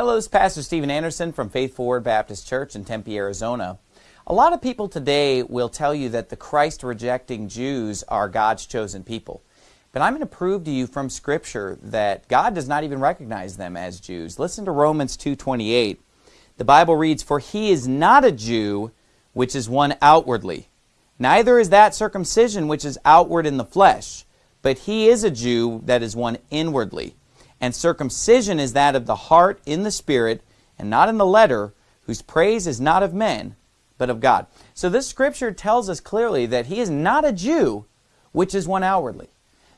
Hello, this is Pastor Steven Anderson from Faithful Word Baptist Church in Tempe, Arizona. A lot of people today will tell you that the Christ rejecting Jews are God's chosen people. But I'm going to prove to you from Scripture that God does not even recognize them as Jews. Listen to Romans 2.28. The Bible reads, For he is not a Jew, which is one outwardly. Neither is that circumcision which is outward in the flesh, but he is a Jew that is one inwardly. And circumcision is that of the heart in the spirit, and not in the letter, whose praise is not of men, but of God. So this scripture tells us clearly that he is not a Jew, which is one outwardly.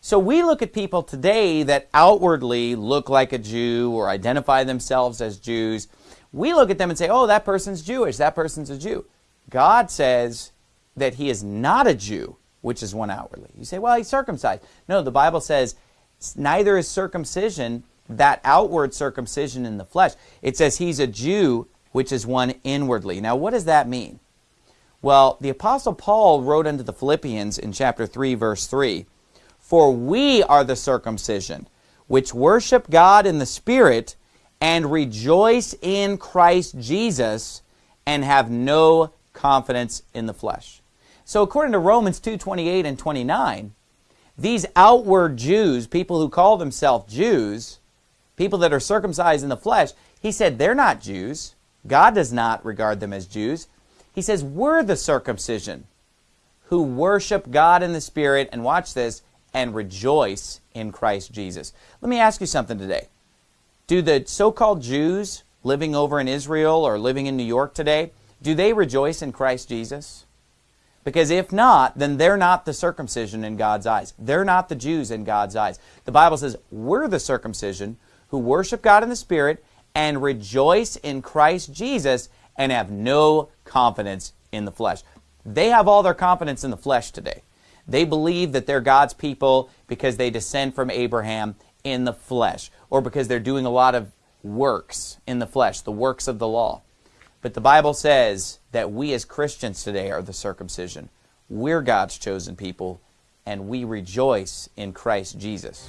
So we look at people today that outwardly look like a Jew or identify themselves as Jews. We look at them and say, oh, that person's Jewish, that person's a Jew. God says that he is not a Jew, which is one outwardly. You say, well, he's circumcised. No, the Bible says neither is circumcision, that outward circumcision in the flesh. It says he's a Jew, which is one inwardly. Now, what does that mean? Well, the Apostle Paul wrote unto the Philippians in chapter 3, verse 3, for we are the circumcision, which worship God in the Spirit, and rejoice in Christ Jesus, and have no confidence in the flesh. So according to Romans 2, 28 and 29, these outward Jews, people who call themselves Jews, people that are circumcised in the flesh, he said they're not Jews. God does not regard them as Jews. He says we're the circumcision who worship God in the Spirit, and watch this, and rejoice in Christ Jesus. Let me ask you something today. Do the so-called Jews living over in Israel or living in New York today, do they rejoice in Christ Jesus? Because if not, then they're not the circumcision in God's eyes. They're not the Jews in God's eyes. The Bible says we're the circumcision who worship God in the Spirit and rejoice in Christ Jesus and have no confidence in the flesh. They have all their confidence in the flesh today. They believe that they're God's people because they descend from Abraham in the flesh or because they're doing a lot of works in the flesh, the works of the law. But the Bible says that we as Christians today are the circumcision. We're God's chosen people and we rejoice in Christ Jesus.